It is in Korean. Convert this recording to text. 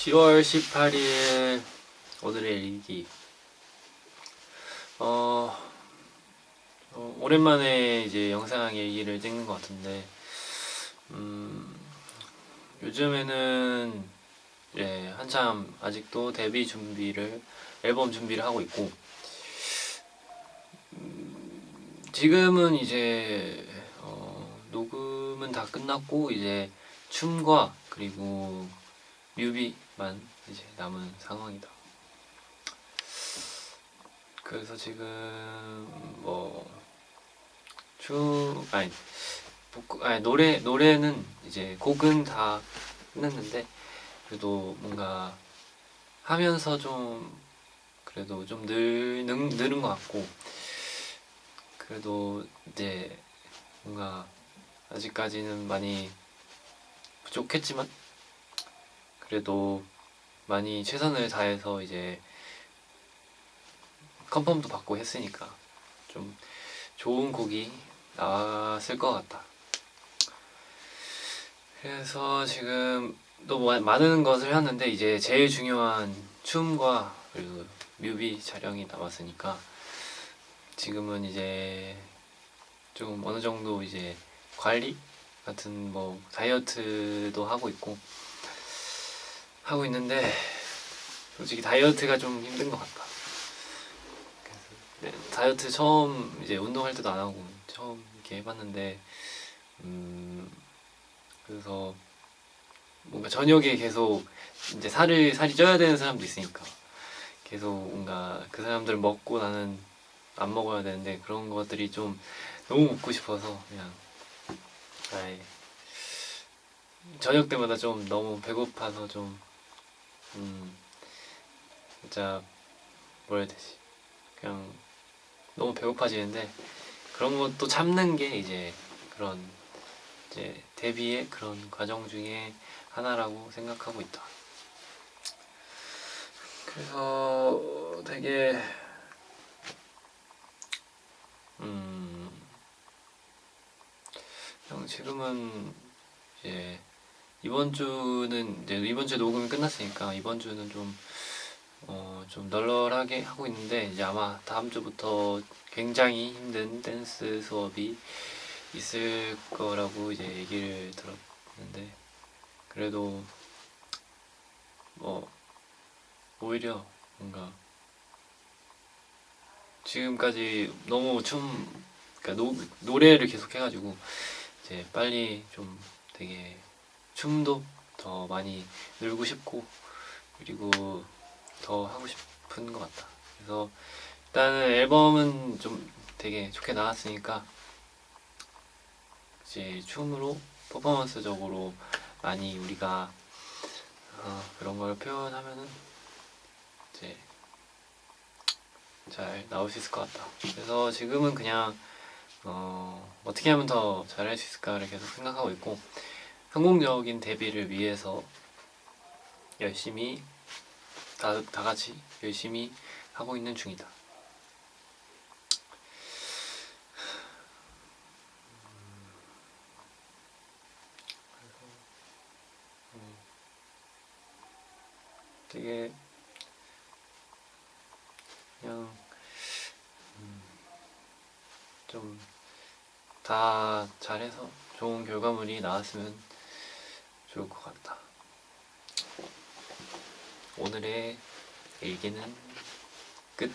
10월 18일 오늘의 일기. 어, 어, 오랜만에 이제 영상 일기를 찍는 것 같은데 음, 요즘에는 예, 한참 아직도 데뷔 준비를 앨범 준비를 하고 있고 음, 지금은 이제 어, 녹음은 다 끝났고 이제 춤과 그리고 뮤비만 이제 남은 상황이다. 그래서 지금 뭐춤 아니 아니 노래 노래는 이제 곡은 다 끝냈는데 그래도 뭔가 하면서 좀 그래도 좀 늘, 늘, 늘은 것 같고 그래도 이제 뭔가 아직까지는 많이 부족했지만 그래도 많이 최선을 다해서 이제 컨펌도 받고 했으니까 좀 좋은 곡이 나왔을 것 같다. 그래서 지금 또 마- 많은 것을 했는데 이제 제일 중요한 춤과 그리고 뮤비 촬영이 남았으니까 지금은 이제 좀 어느 정도 이제 관리 같은 뭐 다이어트도 하고 있고 하고 있는데 솔직히 다이어트가 좀 힘든 것 같다. 네, 다이어트 처음 이제 운동할 때도 안 하고 처음 이렇게 해봤는데 음 그래서 뭔가 저녁에 계속 이제 살을 살이 쪄야 되는 사람도 있으니까 계속 뭔가 그 사람들 먹고 나는 안 먹어야 되는데 그런 것들이 좀 너무 먹고 싶어서 그냥 아예 저녁 때마다 좀 너무 배고파서 좀 음, 진짜 뭐라 해야 되지 그냥 너무 배고파지는데 그런 것도 참는 게 이제 그런 이제 데뷔의 그런 과정 중에 하나라고 생각하고 있다. 그래서 되게 음 그냥 지금은 이제 이번 주는 이제 이번 주 녹음이 끝났으니까 이번 주는 좀 어, 좀 널널하게 하고 있는데 이제 아마 다음 주부터 굉장히 힘든 댄스 수업이 있을 거라고 이제 얘기를 들었는데 그래도 뭐 오히려 뭔가 지금까지 너무 춤 그러니까 노, 노래를 계속 해가지고 이제 빨리 좀 되게 춤도 더 많이 늘고 싶고 그리고 더 하고 싶은 것 같다. 그래서 일단은 앨범은 좀 되게 좋게 나왔으니까 이제 춤으로 퍼포먼스적으로 많이 우리가 어, 그런 걸 표현하면은 이제 잘 나올 수 있을 것 같다. 그래서 지금은 그냥 어, 어떻게 하면 더 잘할 수 있을까를 계속 생각하고 있고 성공적인 데뷔를 위해서 열심히 다, 다 같이 열심히 하고 있는 중이다. 음, 되게 그냥 음, 좀다 잘해서 좋은 결과물이 나왔으면 좋을 것 같다. 오늘의 일기는 끝.